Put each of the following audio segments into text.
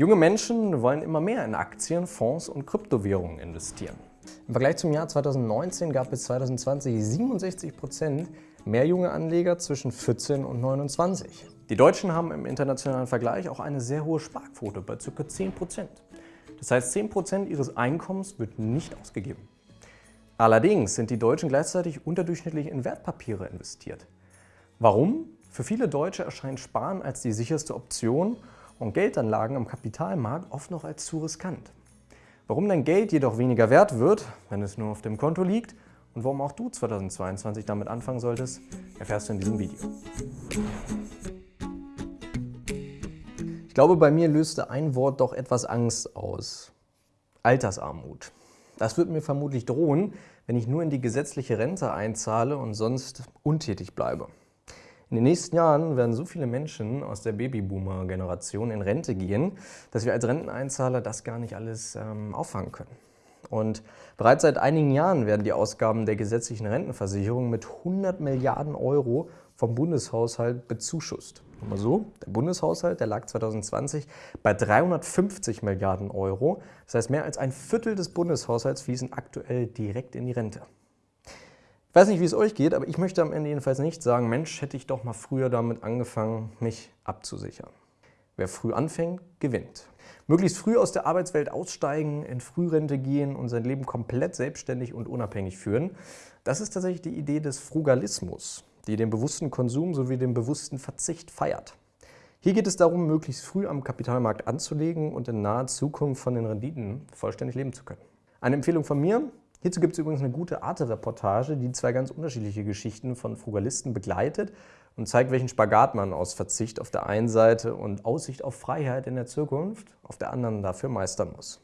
Junge Menschen wollen immer mehr in Aktien, Fonds und Kryptowährungen investieren. Im Vergleich zum Jahr 2019 gab es 2020 67 Prozent mehr junge Anleger zwischen 14 und 29. Die Deutschen haben im internationalen Vergleich auch eine sehr hohe Sparquote bei ca. 10 Prozent. Das heißt, 10 Prozent ihres Einkommens wird nicht ausgegeben. Allerdings sind die Deutschen gleichzeitig unterdurchschnittlich in Wertpapiere investiert. Warum? Für viele Deutsche erscheint Sparen als die sicherste Option und Geldanlagen am Kapitalmarkt oft noch als zu riskant. Warum dein Geld jedoch weniger wert wird, wenn es nur auf dem Konto liegt und warum auch du 2022 damit anfangen solltest, erfährst du in diesem Video. Ich glaube, bei mir löste ein Wort doch etwas Angst aus. Altersarmut. Das wird mir vermutlich drohen, wenn ich nur in die gesetzliche Rente einzahle und sonst untätig bleibe. In den nächsten Jahren werden so viele Menschen aus der Babyboomer-Generation in Rente gehen, dass wir als Renteneinzahler das gar nicht alles ähm, auffangen können. Und bereits seit einigen Jahren werden die Ausgaben der gesetzlichen Rentenversicherung mit 100 Milliarden Euro vom Bundeshaushalt bezuschusst. Mal so, der Bundeshaushalt der lag 2020 bei 350 Milliarden Euro. Das heißt, mehr als ein Viertel des Bundeshaushalts fließen aktuell direkt in die Rente. Ich weiß nicht, wie es euch geht, aber ich möchte am Ende jedenfalls nicht sagen, Mensch, hätte ich doch mal früher damit angefangen, mich abzusichern. Wer früh anfängt, gewinnt. Möglichst früh aus der Arbeitswelt aussteigen, in Frührente gehen und sein Leben komplett selbstständig und unabhängig führen, das ist tatsächlich die Idee des Frugalismus, die den bewussten Konsum sowie den bewussten Verzicht feiert. Hier geht es darum, möglichst früh am Kapitalmarkt anzulegen und in naher Zukunft von den Renditen vollständig leben zu können. Eine Empfehlung von mir, Hierzu gibt es übrigens eine gute Arte-Reportage, die zwei ganz unterschiedliche Geschichten von Frugalisten begleitet und zeigt, welchen Spagat man aus Verzicht auf der einen Seite und Aussicht auf Freiheit in der Zukunft auf der anderen dafür meistern muss.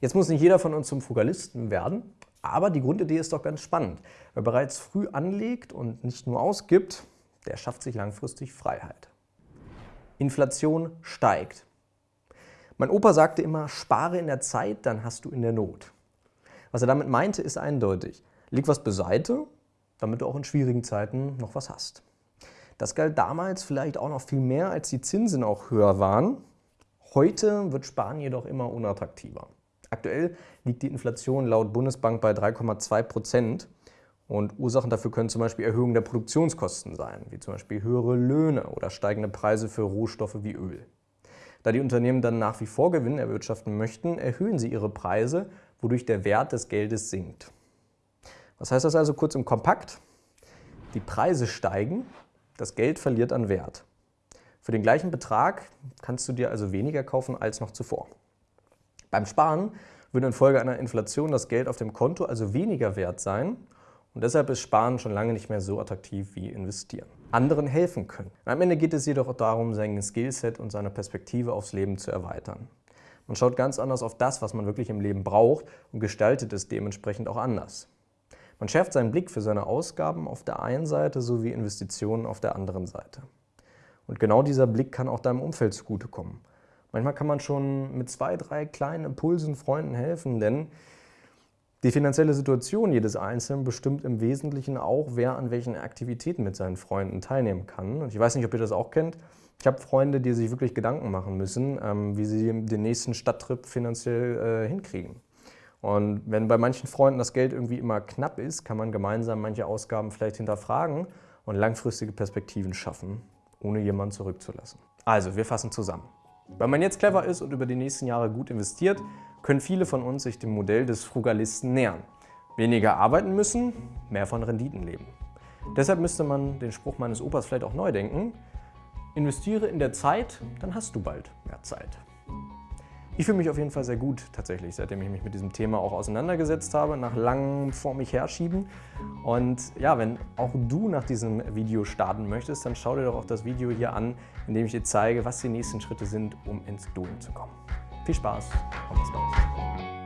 Jetzt muss nicht jeder von uns zum Frugalisten werden, aber die Grundidee ist doch ganz spannend. Wer bereits früh anlegt und nicht nur ausgibt, der schafft sich langfristig Freiheit. Inflation steigt. Mein Opa sagte immer, spare in der Zeit, dann hast du in der Not. Was er damit meinte, ist eindeutig. Leg was beiseite, damit du auch in schwierigen Zeiten noch was hast. Das galt damals vielleicht auch noch viel mehr, als die Zinsen auch höher waren. Heute wird Sparen jedoch immer unattraktiver. Aktuell liegt die Inflation laut Bundesbank bei 3,2 Prozent. Und Ursachen dafür können zum Beispiel Erhöhungen der Produktionskosten sein, wie zum Beispiel höhere Löhne oder steigende Preise für Rohstoffe wie Öl. Da die Unternehmen dann nach wie vor Gewinn erwirtschaften möchten, erhöhen sie ihre Preise, wodurch der Wert des Geldes sinkt. Was heißt das also kurz und kompakt? Die Preise steigen, das Geld verliert an Wert. Für den gleichen Betrag kannst du dir also weniger kaufen als noch zuvor. Beim Sparen würde infolge einer Inflation das Geld auf dem Konto also weniger wert sein und deshalb ist Sparen schon lange nicht mehr so attraktiv wie Investieren. Anderen helfen können. Am Ende geht es jedoch darum, sein Skillset und seine Perspektive aufs Leben zu erweitern. Man schaut ganz anders auf das, was man wirklich im Leben braucht und gestaltet es dementsprechend auch anders. Man schärft seinen Blick für seine Ausgaben auf der einen Seite sowie Investitionen auf der anderen Seite. Und genau dieser Blick kann auch deinem Umfeld zugutekommen. Manchmal kann man schon mit zwei, drei kleinen Impulsen Freunden helfen, denn die finanzielle Situation jedes Einzelnen bestimmt im Wesentlichen auch, wer an welchen Aktivitäten mit seinen Freunden teilnehmen kann. Und ich weiß nicht, ob ihr das auch kennt. Ich habe Freunde, die sich wirklich Gedanken machen müssen, ähm, wie sie den nächsten Stadttrip finanziell äh, hinkriegen. Und wenn bei manchen Freunden das Geld irgendwie immer knapp ist, kann man gemeinsam manche Ausgaben vielleicht hinterfragen und langfristige Perspektiven schaffen, ohne jemanden zurückzulassen. Also, wir fassen zusammen. Wenn man jetzt clever ist und über die nächsten Jahre gut investiert, können viele von uns sich dem Modell des Frugalisten nähern. Weniger arbeiten müssen, mehr von Renditen leben. Deshalb müsste man den Spruch meines Opas vielleicht auch neu denken. Investiere in der Zeit, dann hast du bald mehr Zeit. Ich fühle mich auf jeden Fall sehr gut tatsächlich, seitdem ich mich mit diesem Thema auch auseinandergesetzt habe, nach langem vor mich herschieben. Und ja, wenn auch du nach diesem Video starten möchtest, dann schau dir doch auch das Video hier an, in dem ich dir zeige, was die nächsten Schritte sind, um ins Doing zu kommen. Viel Spaß und bis bald.